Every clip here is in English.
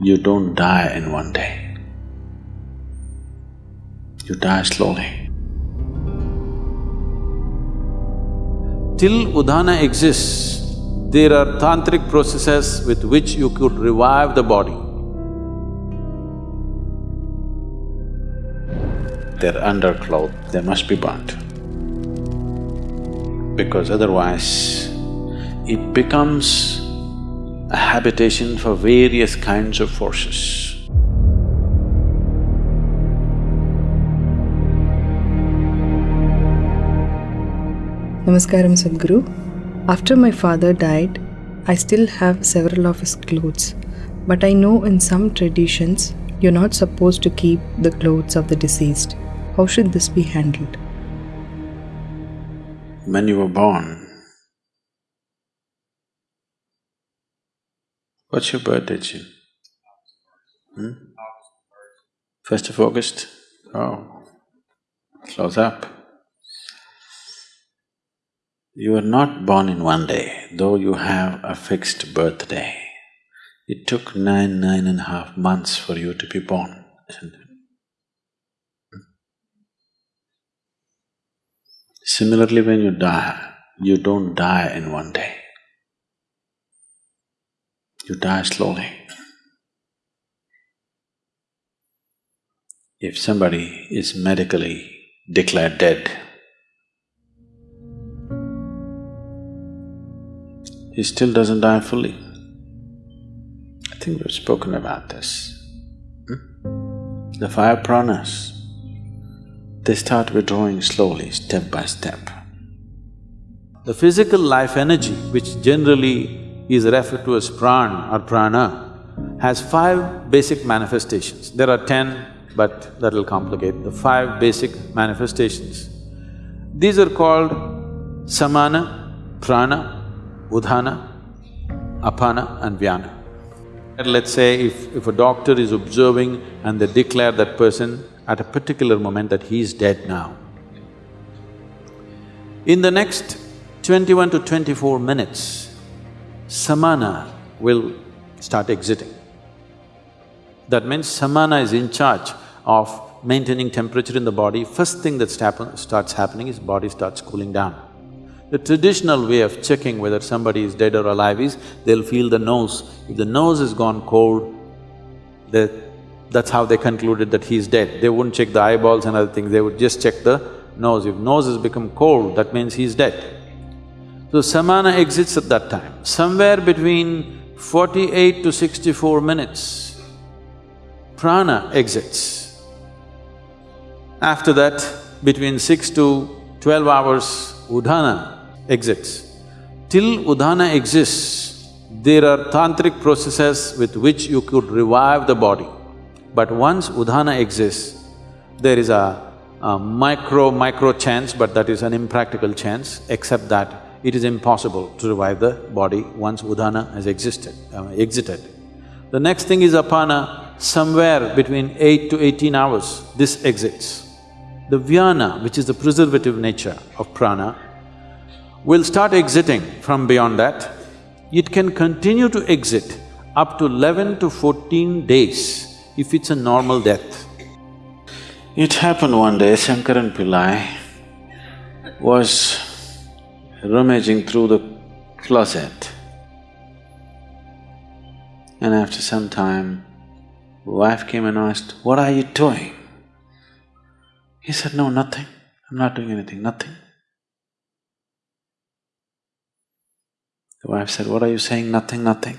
you don't die in one day. You die slowly. Till Udhana exists, there are tantric processes with which you could revive the body. Their underclothes, they must be burnt. Because otherwise, it becomes a habitation for various kinds of forces. Namaskaram Sadhguru. After my father died, I still have several of his clothes. But I know in some traditions, you're not supposed to keep the clothes of the deceased. How should this be handled? When you were born, what's your birthday, Jim? Hmm? First of August? Oh, close up. You were not born in one day, though you have a fixed birthday. It took nine, nine and a half months for you to be born, isn't it? Similarly, when you die, you don't die in one day. You die slowly. If somebody is medically declared dead, he still doesn't die fully. I think we've spoken about this. Hmm? The five pranas, they start withdrawing slowly, step by step. The physical life energy, which generally is referred to as pran or prana, has five basic manifestations. There are ten, but that'll complicate the five basic manifestations. These are called samana, prana, udhana, apana and vyana. Let's say if, if a doctor is observing and they declare that person at a particular moment that he is dead now. In the next twenty-one to twenty-four minutes, samana will start exiting. That means samana is in charge of maintaining temperature in the body. First thing that starts happening is body starts cooling down. The traditional way of checking whether somebody is dead or alive is they'll feel the nose. If the nose has gone cold, that's how they concluded that he's dead. They wouldn't check the eyeballs and other things, they would just check the nose. If nose has become cold, that means he's dead. So samana exits at that time. Somewhere between forty-eight to sixty-four minutes, prana exits. After that, between six to twelve hours, udhana exits. Till Udhana exists, there are tantric processes with which you could revive the body. But once Udhana exists, there is a, a micro, micro chance, but that is an impractical chance, except that it is impossible to revive the body once Udhana has existed, uh, exited. The next thing is Apana, somewhere between eight to eighteen hours, this exits. The Vyana, which is the preservative nature of prana, will start exiting from beyond that. It can continue to exit up to eleven to fourteen days if it's a normal death. It happened one day, Shankaran Pillai was rummaging through the closet and after some time, wife came and asked, what are you doing? He said, no, nothing, I'm not doing anything, nothing. The wife said, what are you saying, nothing, nothing?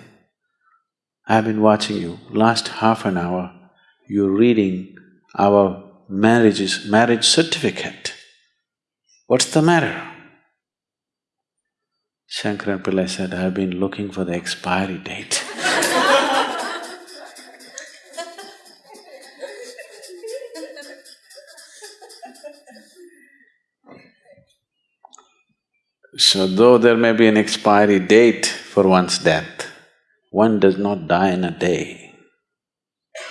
I've been watching you, last half an hour, you're reading our marriage's marriage certificate. What's the matter? Shankaran Pillai said, I've been looking for the expiry date So though there may be an expiry date for one's death, one does not die in a day.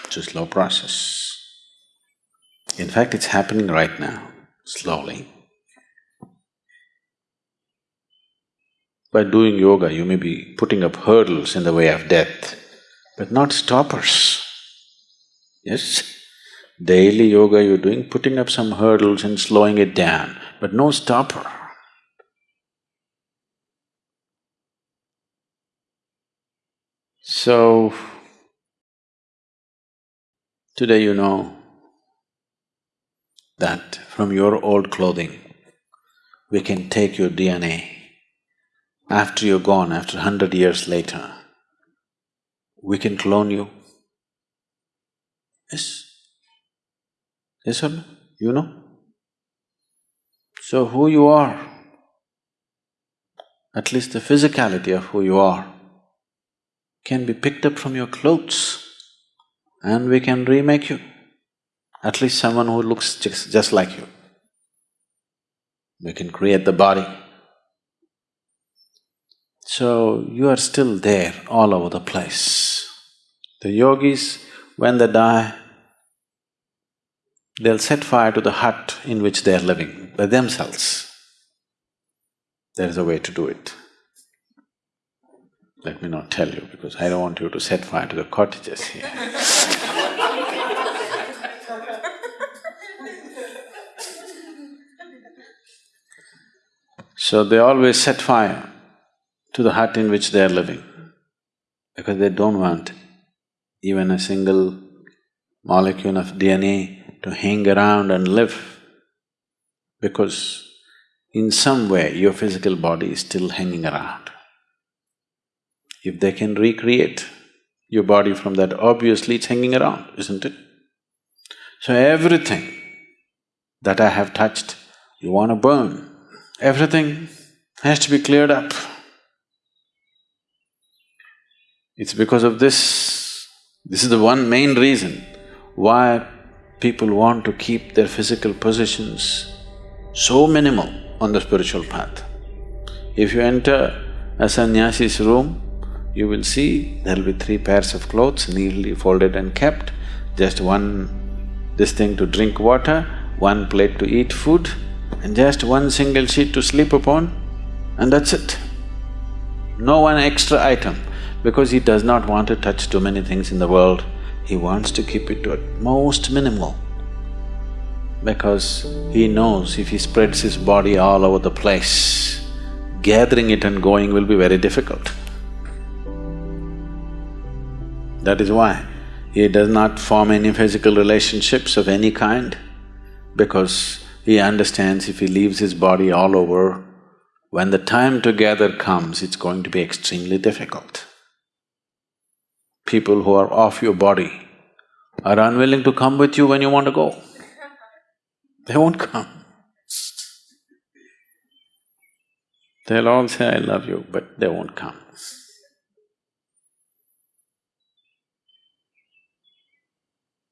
It's a slow process. In fact, it's happening right now, slowly. By doing yoga, you may be putting up hurdles in the way of death. but not stoppers. Yes? Daily yoga you're doing, putting up some hurdles and slowing it down, but no stopper. So, today you know that from your old clothing, we can take your DNA. After you're gone, after hundred years later, we can clone you. Yes? Yes or no? You know? So who you are, at least the physicality of who you are, can be picked up from your clothes and we can remake you. At least someone who looks just, just like you. We can create the body. So you are still there all over the place. The yogis, when they die, they'll set fire to the hut in which they are living by themselves. There is a way to do it. Let me not tell you because I don't want you to set fire to the cottages here So they always set fire to the hut in which they are living because they don't want even a single molecule of DNA to hang around and live because in some way your physical body is still hanging around. If they can recreate your body from that, obviously it's hanging around, isn't it? So everything that I have touched, you want to burn, everything has to be cleared up. It's because of this, this is the one main reason why people want to keep their physical positions so minimal on the spiritual path. If you enter a sannyasi's room, you will see there'll be three pairs of clothes neatly folded and kept, just one this thing to drink water, one plate to eat food, and just one single sheet to sleep upon, and that's it. No one extra item, because he does not want to touch too many things in the world, he wants to keep it to at most minimal. Because he knows if he spreads his body all over the place, gathering it and going will be very difficult. That is why he does not form any physical relationships of any kind, because he understands if he leaves his body all over, when the time to gather comes, it's going to be extremely difficult. People who are off your body are unwilling to come with you when you want to go. They won't come. They'll all say, I love you, but they won't come.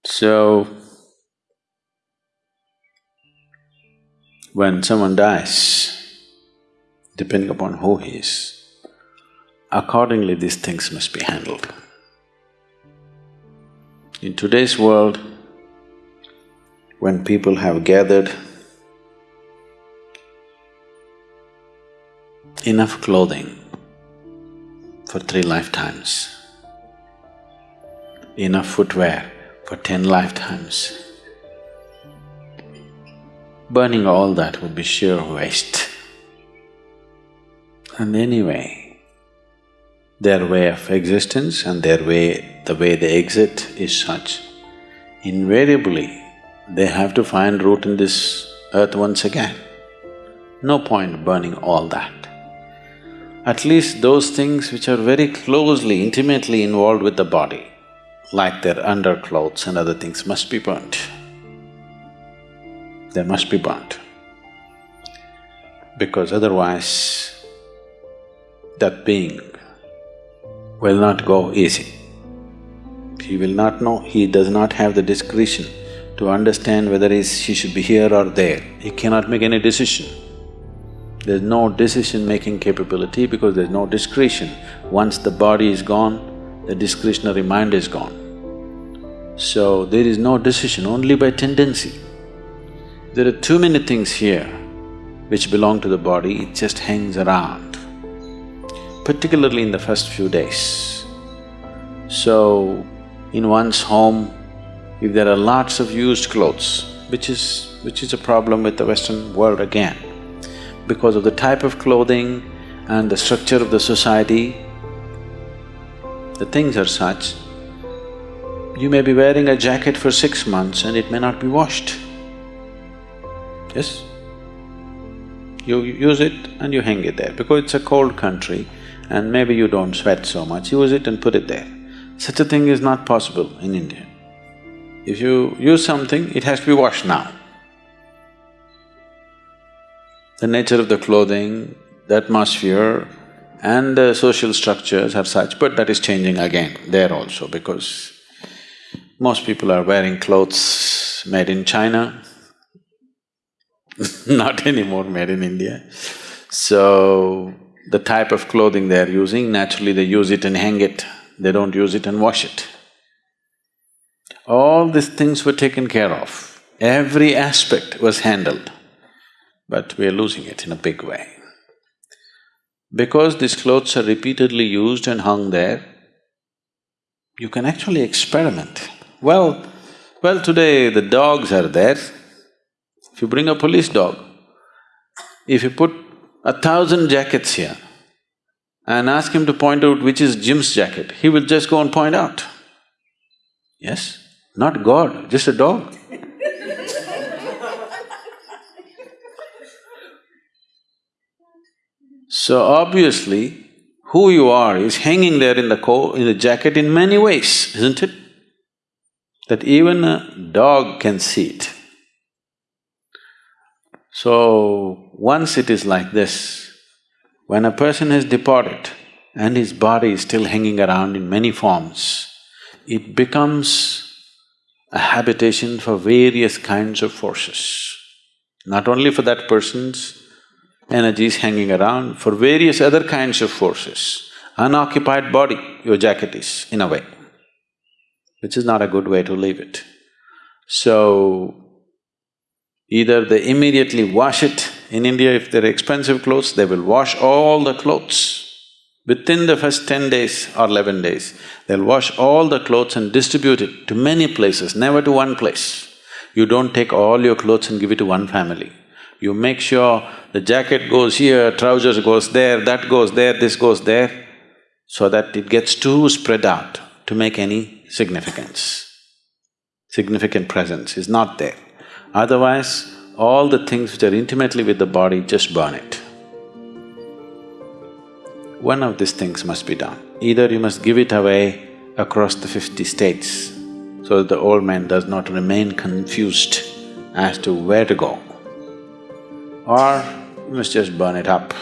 So, when someone dies, depending upon who he is, accordingly these things must be handled. In today's world, when people have gathered enough clothing for three lifetimes, enough footwear for ten lifetimes, burning all that would be sheer waste. And anyway, their way of existence and their way… the way they exit is such, invariably they have to find root in this earth once again. No point burning all that. At least those things which are very closely, intimately involved with the body, like their underclothes and other things must be burnt. They must be burnt. Because otherwise, that being will not go easy. He will not know, he does not have the discretion to understand whether he should be here or there. He cannot make any decision. There's no decision-making capability because there's no discretion. Once the body is gone, the discretionary mind is gone. So there is no decision, only by tendency. There are too many things here which belong to the body, it just hangs around, particularly in the first few days. So, in one's home, if there are lots of used clothes, which is… which is a problem with the Western world again, because of the type of clothing and the structure of the society, the things are such, you may be wearing a jacket for six months and it may not be washed. Yes? You use it and you hang it there because it's a cold country and maybe you don't sweat so much, use it and put it there. Such a thing is not possible in India. If you use something, it has to be washed now. The nature of the clothing, the atmosphere and the social structures are such, but that is changing again there also because most people are wearing clothes made in China, not anymore made in India. So, the type of clothing they are using, naturally they use it and hang it, they don't use it and wash it. All these things were taken care of, every aspect was handled, but we are losing it in a big way. Because these clothes are repeatedly used and hung there, you can actually experiment. Well, well today the dogs are there. If you bring a police dog, if you put a thousand jackets here and ask him to point out which is Jim's jacket, he will just go and point out. Yes? Not God, just a dog. so obviously, who you are is hanging there in the co… in the jacket in many ways, isn't it? That even a dog can see it. So, once it is like this, when a person has departed and his body is still hanging around in many forms, it becomes a habitation for various kinds of forces. Not only for that person's energies hanging around, for various other kinds of forces. Unoccupied body, your jacket is, in a way, which is not a good way to leave it. So, either they immediately wash it, in India if they're expensive clothes, they will wash all the clothes Within the first ten days or eleven days, they'll wash all the clothes and distribute it to many places, never to one place. You don't take all your clothes and give it to one family. You make sure the jacket goes here, trousers goes there, that goes there, this goes there, so that it gets too spread out to make any significance. Significant presence is not there. Otherwise, all the things which are intimately with the body, just burn it. One of these things must be done. Either you must give it away across the fifty states so that the old man does not remain confused as to where to go, or you must just burn it up.